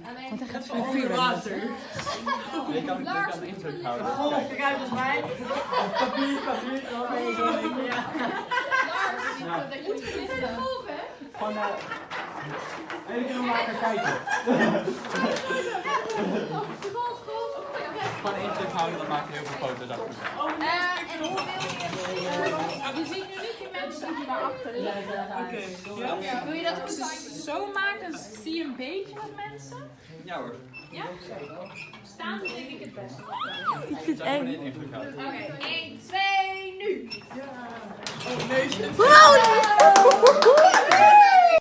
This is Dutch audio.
niet. Want hij gaat van vuur. water. Je kan, de indruk houden. Golf, kijk uit als mij. Papier, papier. Oh, zo. Ja. Ja. Dat je niet? Gewoon uh, één keer maar kijken. Golf, golf. Gewoon de indruk houden, dan maak je heel veel foto's achter. Eh, en mensen die daarachter. Oké. Ja. Wil je dat ook zo maken? Dan zie je een beetje wat mensen. Ja hoor. Ja? Staan denk ik het beste. Ik vind het eng. Oké, 1, 2, nu! Oh, neusje. Wow!